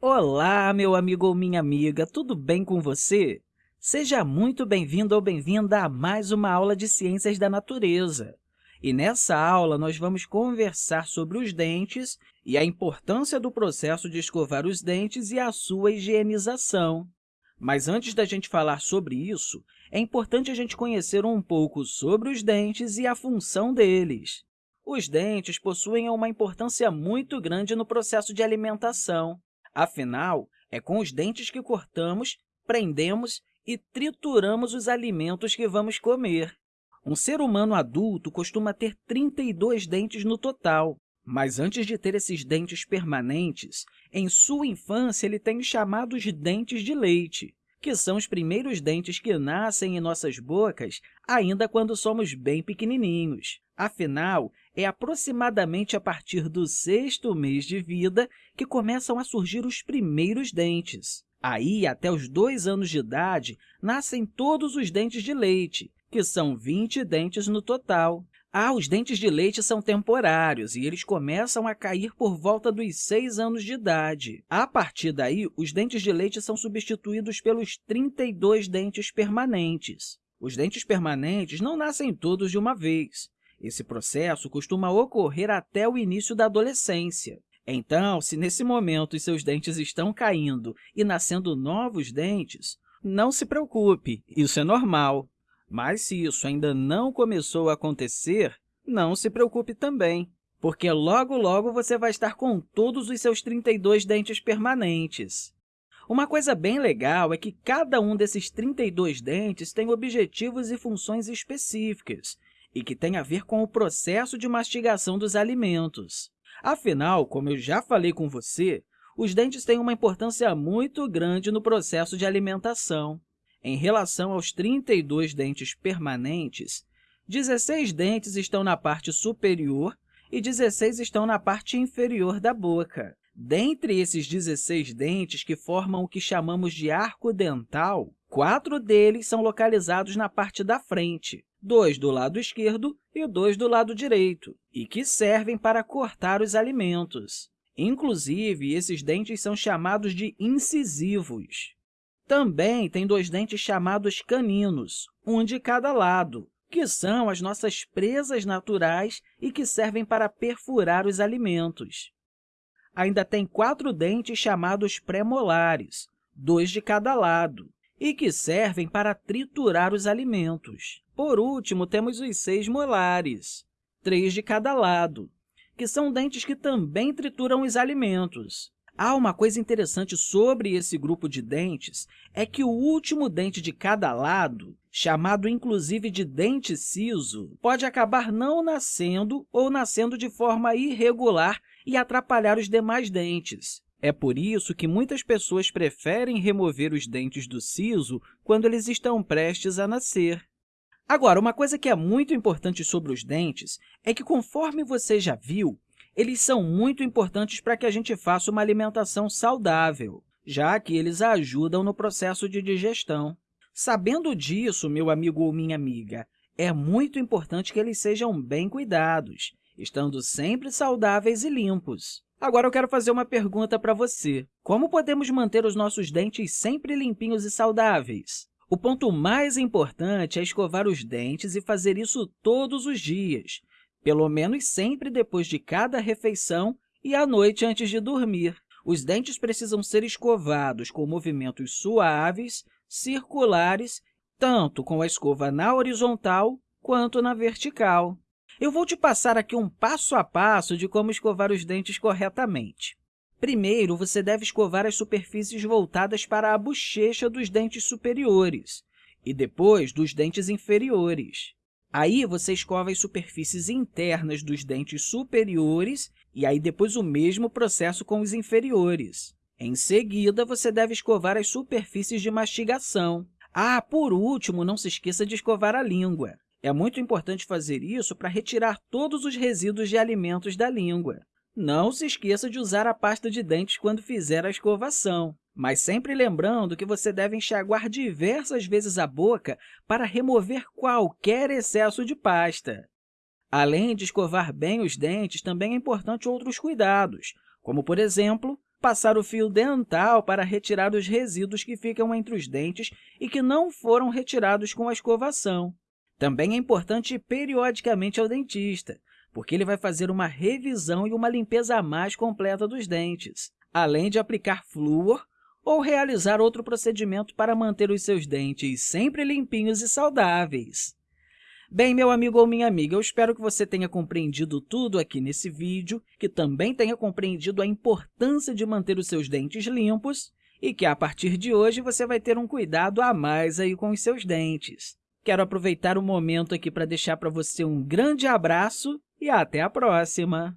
Olá, meu amigo ou minha amiga, tudo bem com você? Seja muito bem-vindo ou bem-vinda a mais uma aula de Ciências da Natureza. E nessa aula, nós vamos conversar sobre os dentes e a importância do processo de escovar os dentes e a sua higienização. Mas antes da gente falar sobre isso, é importante a gente conhecer um pouco sobre os dentes e a função deles. Os dentes possuem uma importância muito grande no processo de alimentação. Afinal, é com os dentes que cortamos, prendemos e trituramos os alimentos que vamos comer. Um ser humano adulto costuma ter 32 dentes no total, mas antes de ter esses dentes permanentes, em sua infância ele tem os chamados dentes de leite, que são os primeiros dentes que nascem em nossas bocas ainda quando somos bem pequenininhos. Afinal, é aproximadamente a partir do sexto mês de vida que começam a surgir os primeiros dentes. Aí, até os dois anos de idade, nascem todos os dentes de leite, que são 20 dentes no total. Ah, os dentes de leite são temporários e eles começam a cair por volta dos 6 anos de idade. A partir daí, os dentes de leite são substituídos pelos 32 dentes permanentes. Os dentes permanentes não nascem todos de uma vez. Esse processo costuma ocorrer até o início da adolescência. Então, se nesse momento os seus dentes estão caindo e nascendo novos dentes, não se preocupe, isso é normal. Mas se isso ainda não começou a acontecer, não se preocupe também, porque logo, logo você vai estar com todos os seus 32 dentes permanentes. Uma coisa bem legal é que cada um desses 32 dentes tem objetivos e funções específicas e que tem a ver com o processo de mastigação dos alimentos. Afinal, como eu já falei com você, os dentes têm uma importância muito grande no processo de alimentação. Em relação aos 32 dentes permanentes, 16 dentes estão na parte superior e 16 estão na parte inferior da boca. Dentre esses 16 dentes que formam o que chamamos de arco dental, quatro deles são localizados na parte da frente, dois do lado esquerdo e dois do lado direito, e que servem para cortar os alimentos. Inclusive, esses dentes são chamados de incisivos. Também tem dois dentes chamados caninos, um de cada lado, que são as nossas presas naturais e que servem para perfurar os alimentos. Ainda tem quatro dentes chamados premolares, dois de cada lado, e que servem para triturar os alimentos. Por último, temos os seis molares, três de cada lado, que são dentes que também trituram os alimentos. Há uma coisa interessante sobre esse grupo de dentes, é que o último dente de cada lado, chamado inclusive de dente siso, pode acabar não nascendo ou nascendo de forma irregular e atrapalhar os demais dentes. É por isso que muitas pessoas preferem remover os dentes do siso quando eles estão prestes a nascer. Agora, uma coisa que é muito importante sobre os dentes é que, conforme você já viu, eles são muito importantes para que a gente faça uma alimentação saudável, já que eles ajudam no processo de digestão. Sabendo disso, meu amigo ou minha amiga, é muito importante que eles sejam bem cuidados, estando sempre saudáveis e limpos. Agora, eu quero fazer uma pergunta para você. Como podemos manter os nossos dentes sempre limpinhos e saudáveis? O ponto mais importante é escovar os dentes e fazer isso todos os dias, pelo menos sempre depois de cada refeição e à noite antes de dormir. Os dentes precisam ser escovados com movimentos suaves, circulares, tanto com a escova na horizontal quanto na vertical. Eu vou te passar aqui um passo a passo de como escovar os dentes corretamente. Primeiro, você deve escovar as superfícies voltadas para a bochecha dos dentes superiores e depois dos dentes inferiores. Aí, você escova as superfícies internas dos dentes superiores e aí depois o mesmo processo com os inferiores. Em seguida, você deve escovar as superfícies de mastigação. Ah, por último, não se esqueça de escovar a língua. É muito importante fazer isso para retirar todos os resíduos de alimentos da língua. Não se esqueça de usar a pasta de dentes quando fizer a escovação mas sempre lembrando que você deve enxaguar diversas vezes a boca para remover qualquer excesso de pasta. Além de escovar bem os dentes, também é importante outros cuidados, como, por exemplo, passar o fio dental para retirar os resíduos que ficam entre os dentes e que não foram retirados com a escovação. Também é importante ir periodicamente ao dentista, porque ele vai fazer uma revisão e uma limpeza mais completa dos dentes, além de aplicar flúor ou realizar outro procedimento para manter os seus dentes sempre limpinhos e saudáveis. Bem, meu amigo ou minha amiga, eu espero que você tenha compreendido tudo aqui nesse vídeo, que também tenha compreendido a importância de manter os seus dentes limpos e que, a partir de hoje, você vai ter um cuidado a mais aí com os seus dentes. Quero aproveitar o momento aqui para deixar para você um grande abraço e até a próxima!